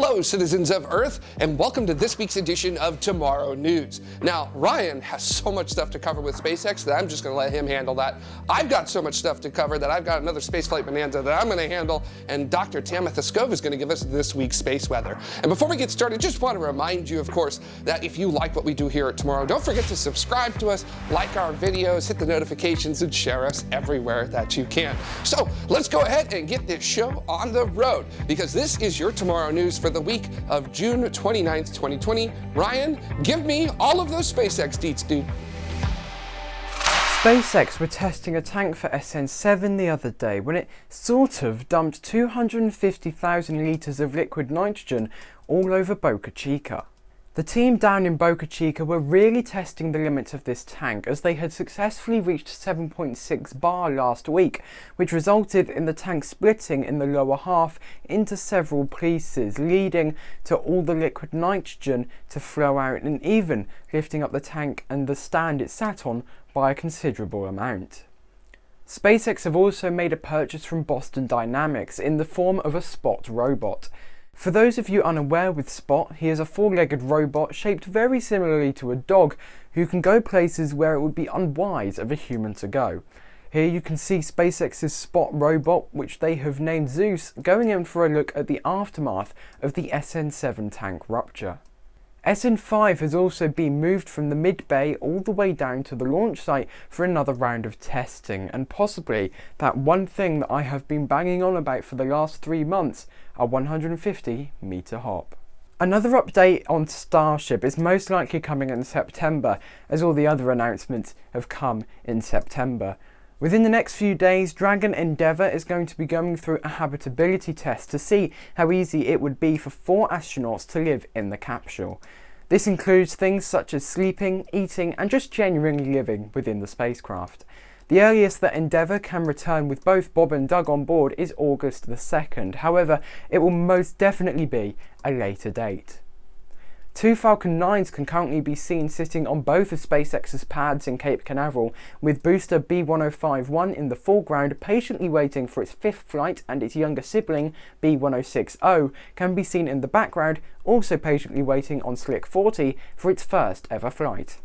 Hello, citizens of Earth, and welcome to this week's edition of Tomorrow News. Now, Ryan has so much stuff to cover with SpaceX that I'm just going to let him handle that. I've got so much stuff to cover that I've got another spaceflight bonanza that I'm going to handle, and Dr. Tamitha Skov is going to give us this week's space weather. And before we get started, just want to remind you, of course, that if you like what we do here at Tomorrow, don't forget to subscribe to us, like our videos, hit the notifications, and share us everywhere that you can. So let's go ahead and get this show on the road, because this is your Tomorrow News for the week of June 29th, 2020. Ryan, give me all of those SpaceX deets, dude. SpaceX were testing a tank for SN7 the other day when it sort of dumped 250,000 litres of liquid nitrogen all over Boca Chica. The team down in Boca Chica were really testing the limits of this tank as they had successfully reached 7.6 bar last week, which resulted in the tank splitting in the lower half into several pieces, leading to all the liquid nitrogen to flow out and even lifting up the tank and the stand it sat on by a considerable amount. SpaceX have also made a purchase from Boston Dynamics in the form of a Spot robot. For those of you unaware with Spot, he is a four-legged robot shaped very similarly to a dog who can go places where it would be unwise of a human to go. Here you can see SpaceX's Spot robot, which they have named Zeus, going in for a look at the aftermath of the SN7 tank rupture. SN5 has also been moved from the mid-bay all the way down to the launch site for another round of testing and possibly that one thing that I have been banging on about for the last three months, a 150 metre hop. Another update on Starship is most likely coming in September as all the other announcements have come in September. Within the next few days, Dragon Endeavour is going to be going through a habitability test to see how easy it would be for four astronauts to live in the capsule. This includes things such as sleeping, eating and just genuinely living within the spacecraft. The earliest that Endeavour can return with both Bob and Doug on board is August the 2nd, however it will most definitely be a later date. Two Falcon 9s can currently be seen sitting on both of SpaceX's pads in Cape Canaveral, with booster B1051 in the foreground patiently waiting for its fifth flight and its younger sibling, B1060, can be seen in the background, also patiently waiting on Slick 40 for its first ever flight.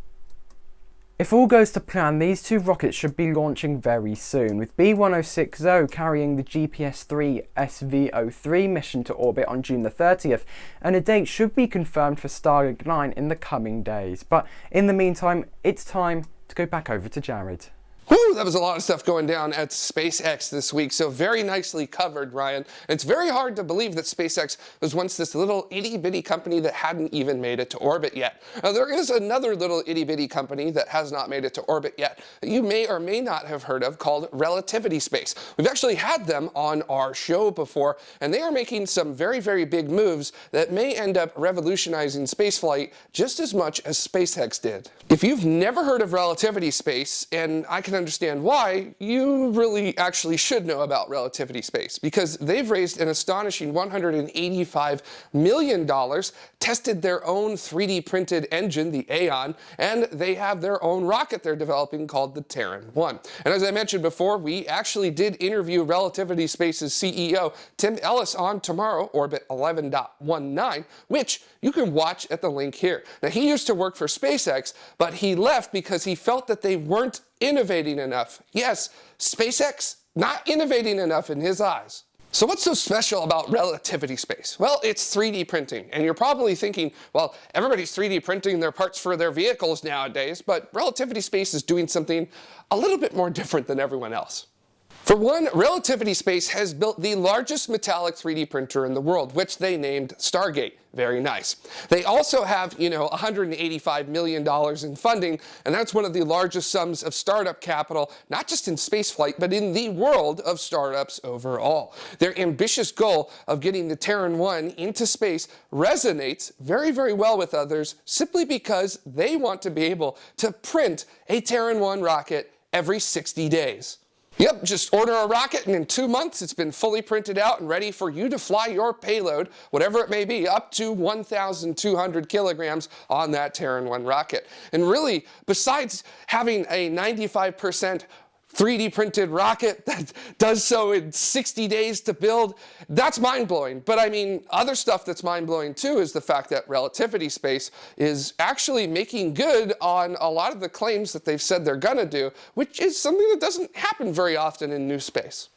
If all goes to plan, these two rockets should be launching very soon, with B1060 carrying the GPS-3 SV03 mission to orbit on June the 30th, and a date should be confirmed for Starlink 9 in the coming days. But in the meantime, it's time to go back over to Jared. Whew, that was a lot of stuff going down at SpaceX this week, so very nicely covered, Ryan. it's very hard to believe that SpaceX was once this little itty-bitty company that hadn't even made it to orbit yet. Now, there is another little itty-bitty company that has not made it to orbit yet that you may or may not have heard of called Relativity Space. We've actually had them on our show before, and they are making some very, very big moves that may end up revolutionizing spaceflight just as much as SpaceX did. If you've never heard of Relativity Space, and I can can understand why, you really actually should know about relativity space because they've raised an astonishing $185 million, tested their own 3D printed engine, the Aeon, and they have their own rocket they're developing called the Terran 1. And as I mentioned before, we actually did interview Relativity Space's CEO, Tim Ellis, on tomorrow, Orbit 11.19, which you can watch at the link here. Now, he used to work for SpaceX, but he left because he felt that they weren't innovating enough. Yes, SpaceX, not innovating enough in his eyes. So what's so special about relativity space? Well, it's 3D printing. And you're probably thinking, well, everybody's 3D printing their parts for their vehicles nowadays, but relativity space is doing something a little bit more different than everyone else. For one, Relativity Space has built the largest metallic 3D printer in the world, which they named Stargate. Very nice. They also have, you know, $185 million in funding, and that's one of the largest sums of startup capital, not just in spaceflight, but in the world of startups overall. Their ambitious goal of getting the Terran 1 into space resonates very, very well with others simply because they want to be able to print a Terran 1 rocket every 60 days. Yep, just order a rocket and in two months it's been fully printed out and ready for you to fly your payload, whatever it may be, up to 1,200 kilograms on that Terran 1 rocket. And really, besides having a 95% 3D printed rocket that does so in 60 days to build. That's mind blowing. But I mean, other stuff that's mind blowing too is the fact that Relativity Space is actually making good on a lot of the claims that they've said they're to do, which is something that doesn't happen very often in new space.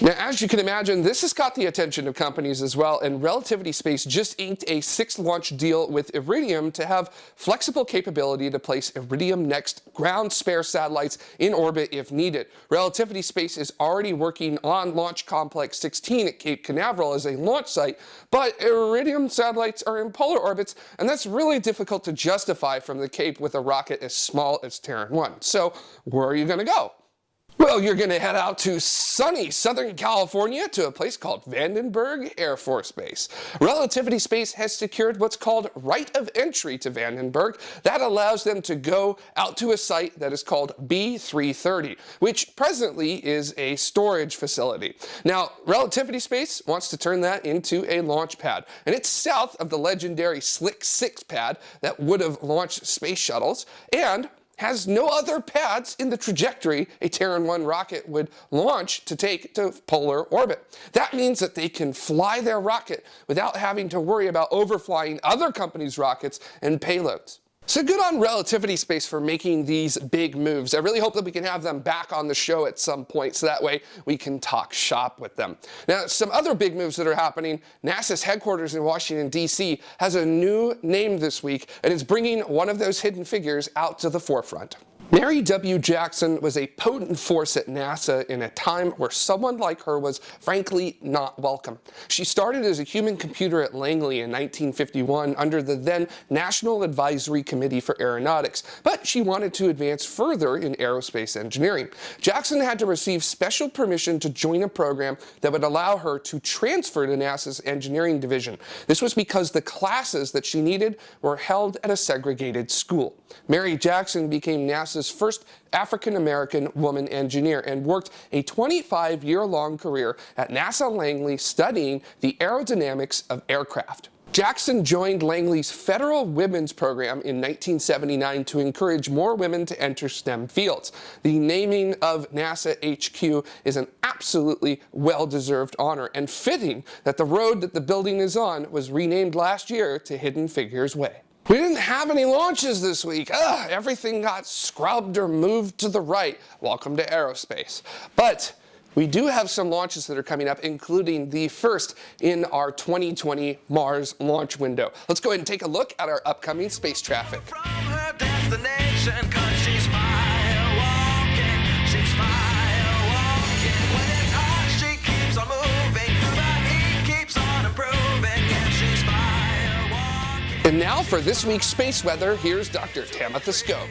Now, as you can imagine, this has caught the attention of companies as well, and Relativity Space just inked a six-launch deal with Iridium to have flexible capability to place Iridium Next ground spare satellites in orbit if needed. Relativity Space is already working on Launch Complex 16 at Cape Canaveral as a launch site, but Iridium satellites are in polar orbits, and that's really difficult to justify from the Cape with a rocket as small as Terran 1. So where are you going to go? Well, you're going to head out to sunny Southern California to a place called Vandenberg Air Force Base. Relativity Space has secured what's called right of entry to Vandenberg. That allows them to go out to a site that is called B330, which presently is a storage facility. Now, Relativity Space wants to turn that into a launch pad, and it's south of the legendary Slick 6 pad that would have launched space shuttles, and has no other pads in the trajectory a Terran 1 rocket would launch to take to polar orbit. That means that they can fly their rocket without having to worry about overflying other companies' rockets and payloads. So good on Relativity Space for making these big moves. I really hope that we can have them back on the show at some point so that way we can talk shop with them. Now, some other big moves that are happening, NASA's headquarters in Washington, D.C. has a new name this week and is bringing one of those hidden figures out to the forefront. Mary W. Jackson was a potent force at NASA in a time where someone like her was frankly not welcome. She started as a human computer at Langley in 1951 under the then National Advisory Committee for Aeronautics, but she wanted to advance further in aerospace engineering. Jackson had to receive special permission to join a program that would allow her to transfer to NASA's engineering division. This was because the classes that she needed were held at a segregated school. Mary Jackson became NASA's NASA's first African-American woman engineer and worked a 25-year-long career at NASA Langley studying the aerodynamics of aircraft. Jackson joined Langley's Federal Women's Program in 1979 to encourage more women to enter STEM fields. The naming of NASA HQ is an absolutely well-deserved honor and fitting that the road that the building is on was renamed last year to Hidden Figures Way. We didn't have any launches this week. Ugh, everything got scrubbed or moved to the right. Welcome to aerospace. But we do have some launches that are coming up, including the first in our 2020 Mars launch window. Let's go ahead and take a look at our upcoming space traffic. And now for this week's space weather, here's Dr. Tamitha Skov.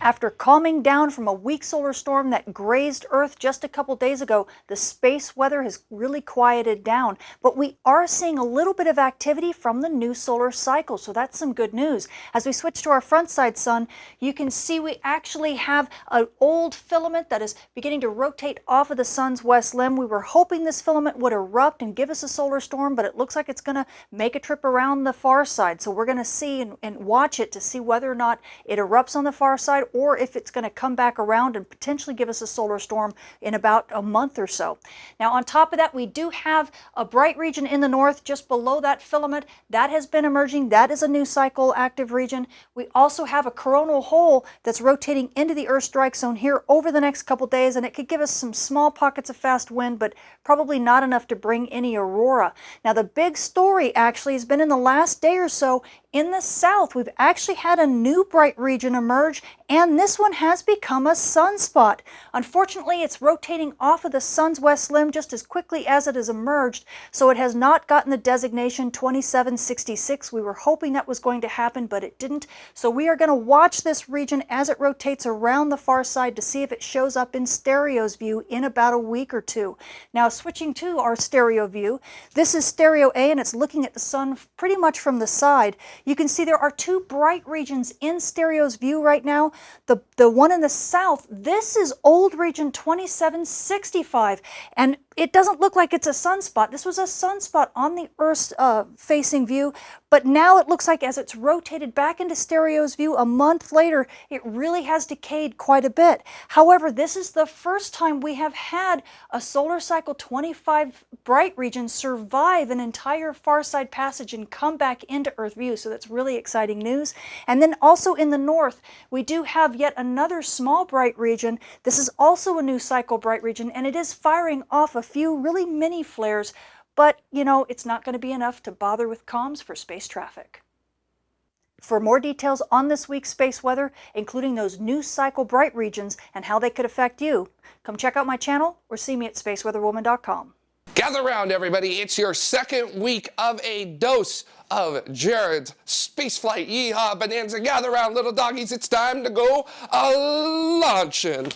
After calming down from a weak solar storm that grazed Earth just a couple days ago, the space weather has really quieted down. But we are seeing a little bit of activity from the new solar cycle, so that's some good news. As we switch to our front side sun, you can see we actually have an old filament that is beginning to rotate off of the sun's west limb. We were hoping this filament would erupt and give us a solar storm, but it looks like it's going to make a trip around the far side. So we're going to see and, and watch it to see whether or not it erupts on the far side or if it's going to come back around and potentially give us a solar storm in about a month or so. Now on top of that, we do have a bright region in the north just below that filament. That has been emerging. That is a new cycle active region. We also have a coronal hole that's rotating into the Earth strike zone here over the next couple days, and it could give us some small pockets of fast wind, but probably not enough to bring any aurora. Now the big story actually has been in the last day or so in the south, we've actually had a new bright region emerge, and this one has become a sunspot. Unfortunately, it's rotating off of the sun's west limb just as quickly as it has emerged, so it has not gotten the designation 2766. We were hoping that was going to happen, but it didn't. So we are going to watch this region as it rotates around the far side to see if it shows up in stereo's view in about a week or two. Now, switching to our stereo view, this is stereo A, and it's looking at the sun pretty much from the side. You can see there are two bright regions in stereo's view right now. The, the one in the south, this is old region 2765. And it doesn't look like it's a sunspot. This was a sunspot on the Earth's uh, facing view, but now it looks like as it's rotated back into stereo's view a month later, it really has decayed quite a bit. However, this is the first time we have had a solar cycle 25 bright region survive an entire far side passage and come back into Earth view. So that's really exciting news. And then also in the north, we do have yet another small bright region. This is also a new cycle bright region, and it is firing off a few really mini flares, but you know, it's not going to be enough to bother with comms for space traffic. For more details on this week's space weather, including those new cycle bright regions and how they could affect you, come check out my channel or see me at spaceweatherwoman.com. Gather around, everybody. It's your second week of a dose of Jared's Spaceflight Yeehaw Bonanza. Gather around, little doggies. It's time to go a launching.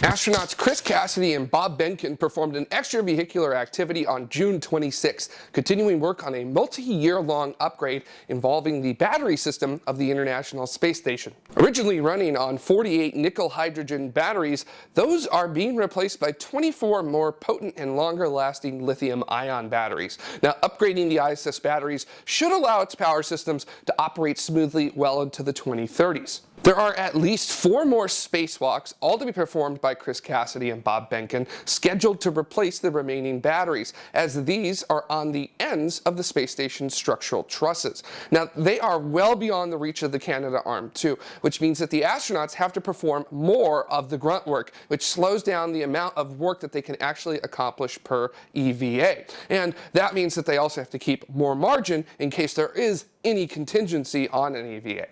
Astronauts Chris Cassidy and Bob Behnken performed an extravehicular activity on June 26, continuing work on a multi-year-long upgrade involving the battery system of the International Space Station. Originally running on 48 nickel-hydrogen batteries, those are being replaced by 24 more potent and longer-lasting lithium-ion batteries. Now, upgrading the ISS batteries should allow its power systems to operate smoothly well into the 2030s. There are at least four more spacewalks, all to be performed by Chris Cassidy and Bob Behnken, scheduled to replace the remaining batteries, as these are on the ends of the space station's structural trusses. Now, they are well beyond the reach of the Canadarm2, which means that the astronauts have to perform more of the grunt work, which slows down the amount of work that they can actually accomplish per EVA. And that means that they also have to keep more margin in case there is any contingency on an EVA.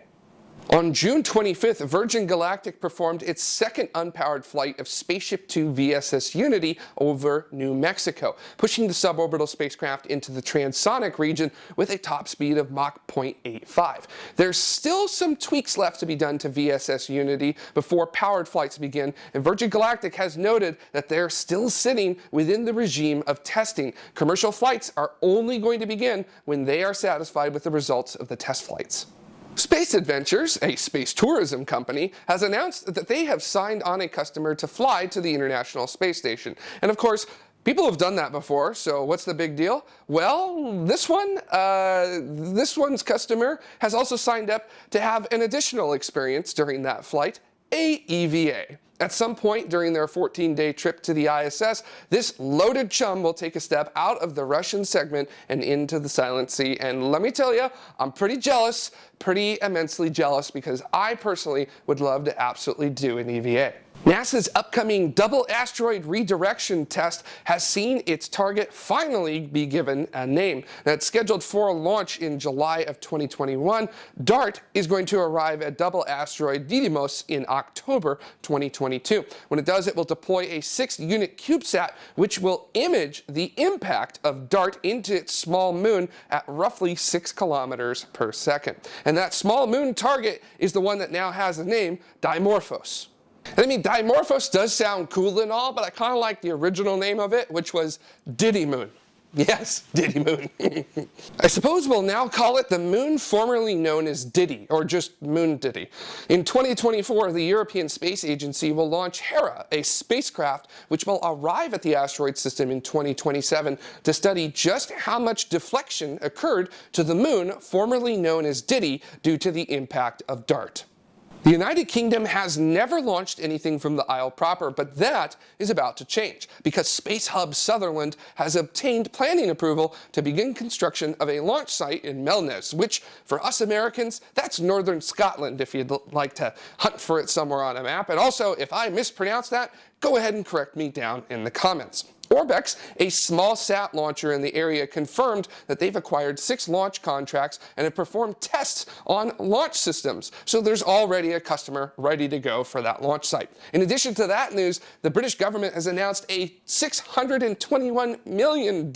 On June 25th, Virgin Galactic performed its second unpowered flight of Spaceship Two VSS Unity over New Mexico, pushing the suborbital spacecraft into the transonic region with a top speed of Mach 0.85. There's still some tweaks left to be done to VSS Unity before powered flights begin, and Virgin Galactic has noted that they're still sitting within the regime of testing. Commercial flights are only going to begin when they are satisfied with the results of the test flights. Space Adventures, a space tourism company, has announced that they have signed on a customer to fly to the International Space Station. And of course, People have done that before, so what's the big deal? Well, this one, uh, this one's customer has also signed up to have an additional experience during that flight, a EVA. At some point during their 14-day trip to the ISS, this loaded chum will take a step out of the Russian segment and into the Silent Sea. And let me tell you, I'm pretty jealous, pretty immensely jealous, because I personally would love to absolutely do an EVA. NASA's upcoming double asteroid redirection test has seen its target finally be given a name. That's scheduled for a launch in July of 2021. DART is going to arrive at double asteroid Didymos in October 2022. When it does, it will deploy a six-unit CubeSat, which will image the impact of DART into its small moon at roughly six kilometers per second. And that small moon target is the one that now has a name, Dimorphos. I mean, Dimorphos does sound cool and all, but I kind of like the original name of it, which was Didymoon. Yes, Didymoon. I suppose we'll now call it the moon formerly known as Diddy, or just Moon Diddy. In 2024, the European Space Agency will launch Hera, a spacecraft which will arrive at the asteroid system in 2027 to study just how much deflection occurred to the moon formerly known as Diddy due to the impact of DART. The United Kingdom has never launched anything from the Isle proper, but that is about to change because Space Hub Sutherland has obtained planning approval to begin construction of a launch site in Melness, which for us Americans, that's northern Scotland if you'd like to hunt for it somewhere on a map. And also, if I mispronounce that, go ahead and correct me down in the comments. Orbex, a small sat launcher in the area, confirmed that they've acquired six launch contracts and have performed tests on launch systems. So there's already a customer ready to go for that launch site. In addition to that news, the British government has announced a $621 million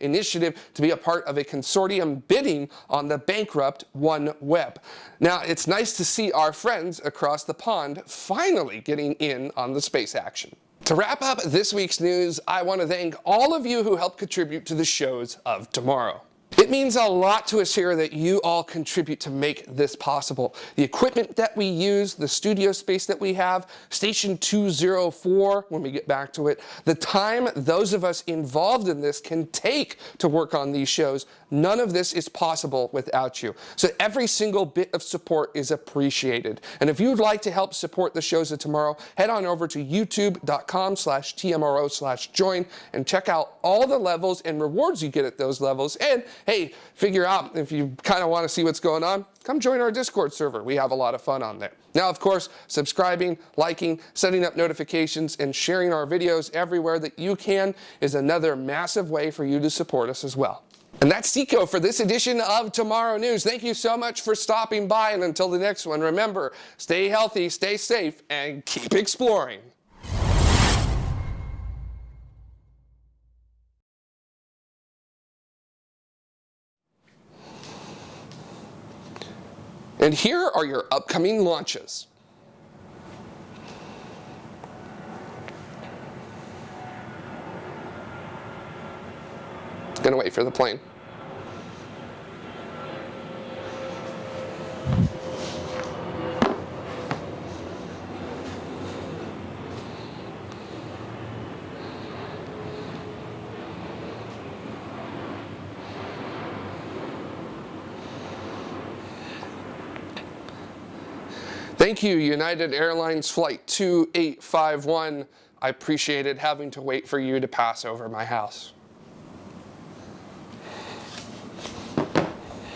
initiative to be a part of a consortium bidding on the bankrupt OneWeb. Now, it's nice to see our friends across the pond finally getting in on the space action. To wrap up this week's news, I want to thank all of you who helped contribute to the shows of tomorrow. It means a lot to us here that you all contribute to make this possible. The equipment that we use, the studio space that we have, Station 204 when we get back to it, the time those of us involved in this can take to work on these shows, none of this is possible without you. So every single bit of support is appreciated. And if you'd like to help support the shows of tomorrow, head on over to youtube.com slash TMRO slash join and check out all the levels and rewards you get at those levels. And hey, figure out if you kind of want to see what's going on, come join our Discord server. We have a lot of fun on there. Now, of course, subscribing, liking, setting up notifications, and sharing our videos everywhere that you can is another massive way for you to support us as well. And that's SECO for this edition of Tomorrow News. Thank you so much for stopping by, and until the next one, remember, stay healthy, stay safe, and keep exploring. And here are your upcoming launches. Gonna wait for the plane. Thank you, United Airlines Flight 2851. I appreciated having to wait for you to pass over my house.